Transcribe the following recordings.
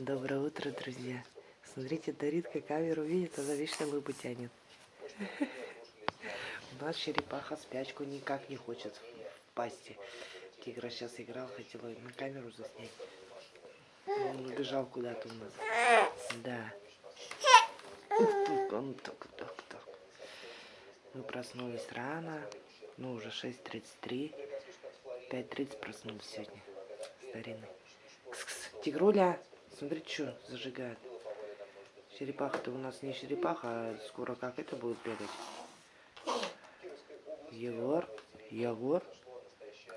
Доброе утро, друзья. Смотрите, Даритка камеру видит, она вечно лыбу тянет. У нас черепаха спячку никак не хочет в пасти. Тигра сейчас играл, хотела на камеру заснять. Он убежал куда-то у нас. Да. Он так, так, так. Мы проснулись рано. Ну, уже 6.33. 5.30 проснулись сегодня. Старинный. Тигруля! Смотри, что зажигает. Черепаха-то у нас не черепаха, а скоро как это будет бегать. Егор, Егор.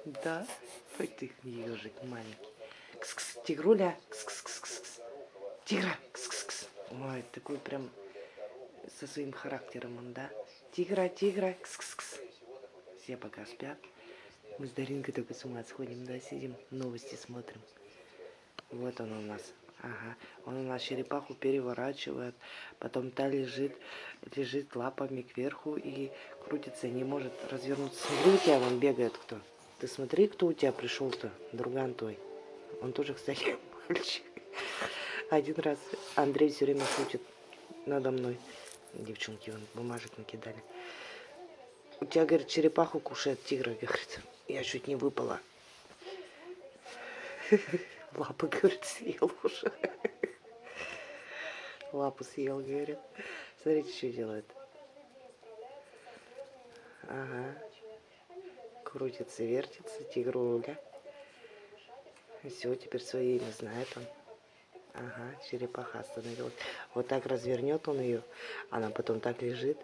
Да, хоть ты ежик маленький. Кс -кс, тигруля, кс -кс -кс -кс. Тигра, кс -кс -кс. Ой, такой прям со своим характером он, да? Тигра, тигра, кс -кс -кс. Все пока спят. Мы с Даринкой только с ума сходим, да, сидим, новости смотрим. Вот он у нас. Ага, он у нас черепаху переворачивает, потом та лежит, лежит лапами кверху и крутится, не может развернуться. Смотри, у тебя вон бегает кто. Ты смотри, кто у тебя пришел-то, друган твой. Он тоже, кстати, мальчик. Один раз Андрей все время шутит надо мной. Девчонки вон бумажек накидали. У тебя, говорит, черепаху кушает тигра, говорит. Я чуть не выпала. Лапы, говорит, съел уже. Лапу съел, говорит. Смотрите, что делает. Ага. Крутится, вертится, тигруля. Все, теперь свое имя знает он. Ага, черепаха остановилась. Вот так развернет он ее. Она потом так лежит,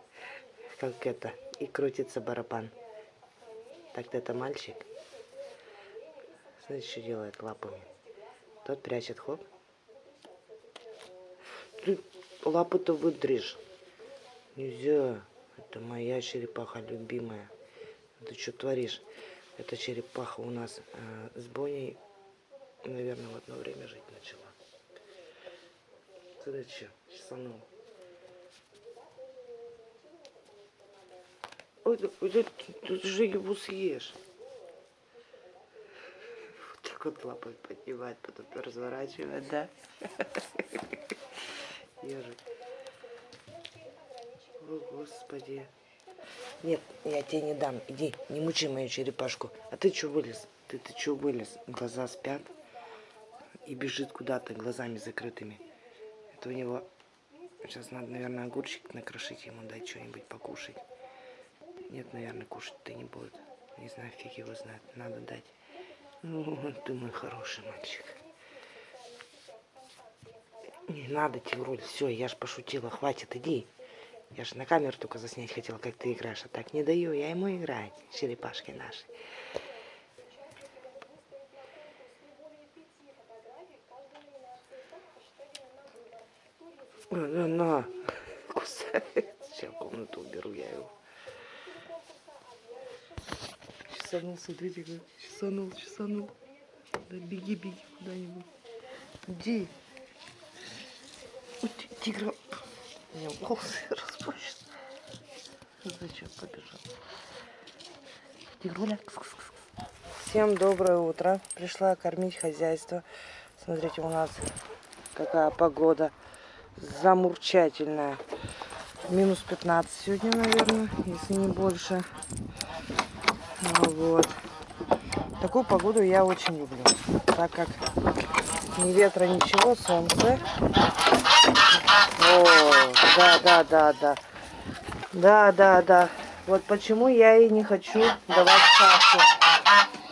как это. И крутится барабан. Так-то это мальчик. Смотрите, что делает лапами. Тот прячет, хоп. Ты лапы-то выдрежь. Нельзя. Это моя черепаха любимая. Ты что творишь? Эта черепаха у нас э, с Боней, наверное, в одно время жить начала. Ты что, чесанул? Ой, ты, ты, ты же его съешь вот лапой поднимать, потом разворачивать, да? Ежик. О, Господи. Нет, я тебе не дам. Иди, не мучи мою черепашку. А ты что вылез? Ты, ты что вылез? Глаза спят и бежит куда-то глазами закрытыми. Это у него... Сейчас надо, наверное, огурчик накрошить ему, дать что-нибудь покушать. Нет, наверное, кушать-то не будет. Не знаю, фиг его знает. Надо дать. Ну, ты мой хороший мальчик. Не надо, Тигруль, все, я ж пошутила, хватит, иди. Я же на камеру только заснять хотела, как ты играешь, а так не даю, я ему играть, черепашки наши. На, на, на, кусает. Сейчас комнату уберу я его. Чесанул, смотрите, как чесанул, чесанул. Да беги, беги куда-нибудь. Иди. Тигра. У меня волосы распущены. Зачем побежал? Тигруля. Всем доброе утро. Пришла кормить хозяйство. Смотрите, у нас какая погода замурчательная. Минус 15 сегодня, наверное, если не больше. Вот. Такую погоду я очень люблю, так как ни ветра, ничего, солнце. О, да, да, да, да. Да, да, да. Вот почему я и не хочу давать кашу.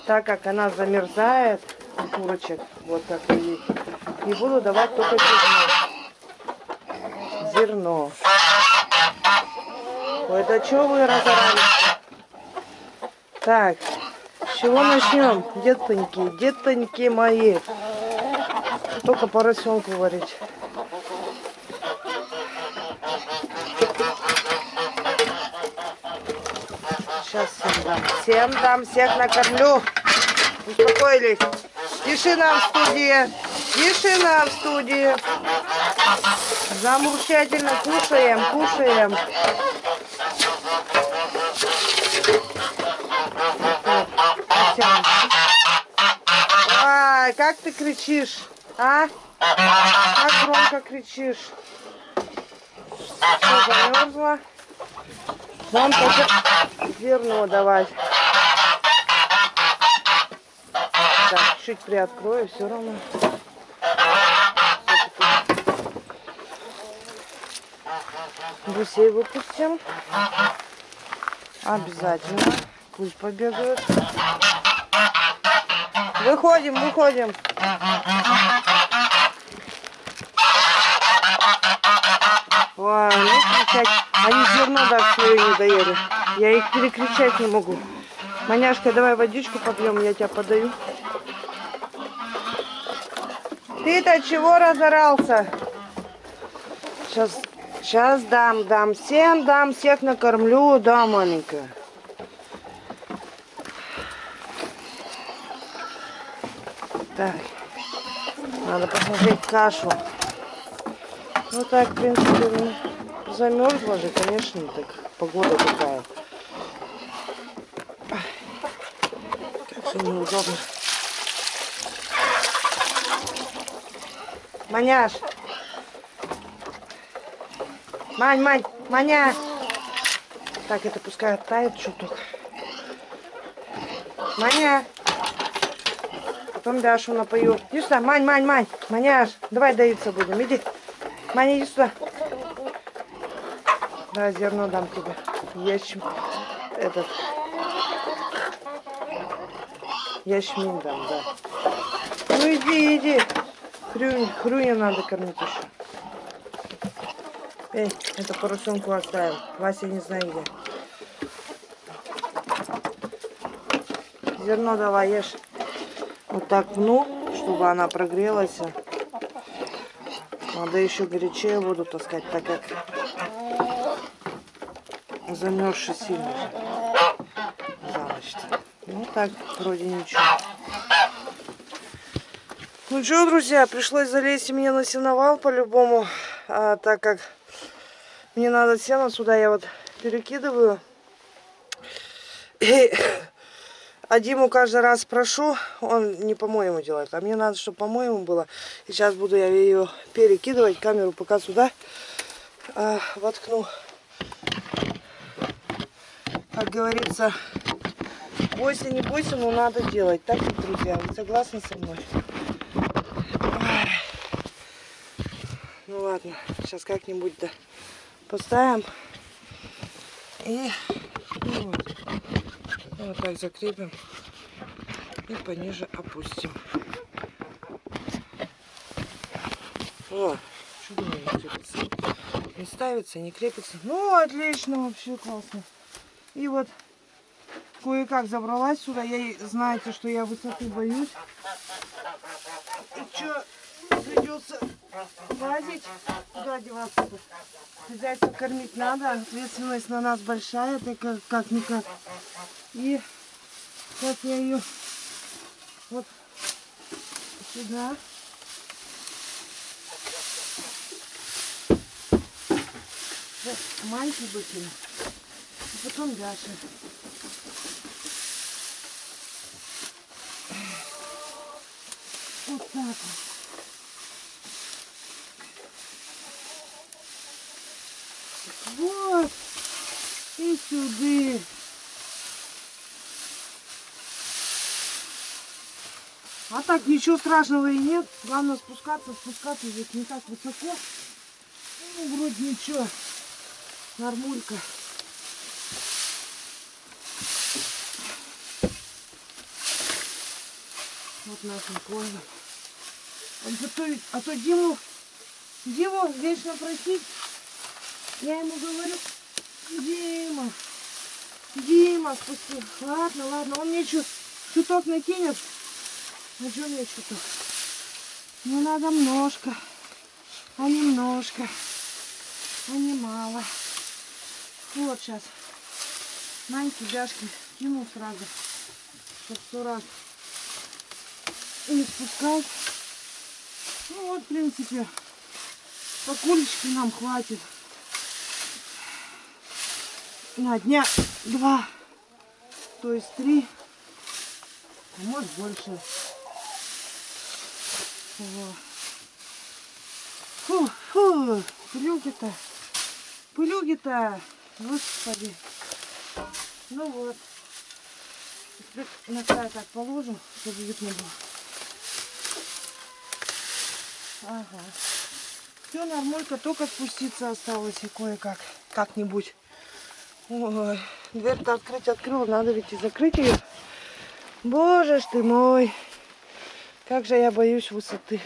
Так как она замерзает, у курочек, вот как и. И буду давать только зерно. Зерно. Ой, да что вы разорались? Так, с чего начнем, детоньки, детоньки мои? Только поросенку варить. Сейчас всем дам. Всем дам, всех накормлю. Успокоились. Тишина в студии. Тишина в студии. Замурчательно кушаем, кушаем. Ты кричишь? А? Как громко кричишь? Что, замерзла? Вон только зерно давать. Так, чуть приоткрою, все равно. Гусей выпустим. Обязательно. Пусть побегают. Выходим, выходим. Ой, ну кричать. Они зерно даже свое не доели. Я их перекричать не могу. Маняшка, давай водичку попьем, я тебя подаю. Ты-то чего разорался? Сейчас, сейчас дам, дам. Всем дам, всех накормлю, да, маленькая. Так, надо посмотреть кашу. Ну так, в принципе, ну, замерзла же, конечно, так погода такая. Как же неудобно. Маняш. Мань, Мань, Маня. Так, это пускай оттает чуток. Маня. Потом Дашу напою. Иди сюда, Мань, Мань, Мань. Маняш, давай доиться будем. Иди. Маня, иди сюда. Да, зерно дам тебе. Ячм... Этот... Ячмень дам, да. Ну иди, иди. Хрюнь, хрюня надо кормить еще. Эй, это поросенку оставил. Вася не знаю где. Зерно давай ешь. Вот так пну, чтобы она прогрелась. Надо еще горячее воду таскать, так как замерзший сильно за ночь. Ну так, вроде ничего. Ну что, друзья, пришлось залезть мне на сеновал по-любому, а, так как мне надо сено сюда, я вот перекидываю. А Диму каждый раз прошу, он не по-моему делает, а мне надо, чтобы по-моему было. Сейчас буду я ее перекидывать, камеру пока сюда а, воткну. Как говорится, бойся, не бойся, но надо делать. Так, друзья, вы согласны со мной? Ну ладно, сейчас как-нибудь да поставим. И. вот так закрепим. И пониже опустим. О, что не крепится? Не ставится, не крепится. Ну, отлично, вообще классно. И вот кое-как забралась сюда. Я знаете, что я высоты боюсь. И что, придется лазить, куда деваться-то? Хозяйство кормить надо, ответственность на нас большая, это как-никак. И сейчас я ее вот сюда. Маньки выкину. И потом Даша. Вот так. Вот. И сюда. А так ничего страшного и нет. Главное спускаться, спускаться здесь не так высоко. Ну, вроде ничего. Нормулька. Вот наша кожа. Он готовит. А то Диму, Диму вечно просить. Я ему говорю, Дима, Дима, спусти. Ладно, ладно, он мне чуть, чуток накинет. А что мне чуток? Мне надо немножко, а немножко, а не мало. Вот сейчас. Маньки, Дашки, кину сразу, чтоб сто раз не спускать. Ну вот, в принципе, по кулечке нам хватит на дня два, то есть три, а может больше. Вот. Пылюги-то. Пылюги-то. Господи. Ну вот. На край так положу, чтобы видно было. Ага. Все нормально, только спуститься осталось и кое-как. Как-нибудь. Ой, дверь-то открыть открыла, надо ведь и закрыть ее. Боже ж ты мой, как же я боюсь высоты.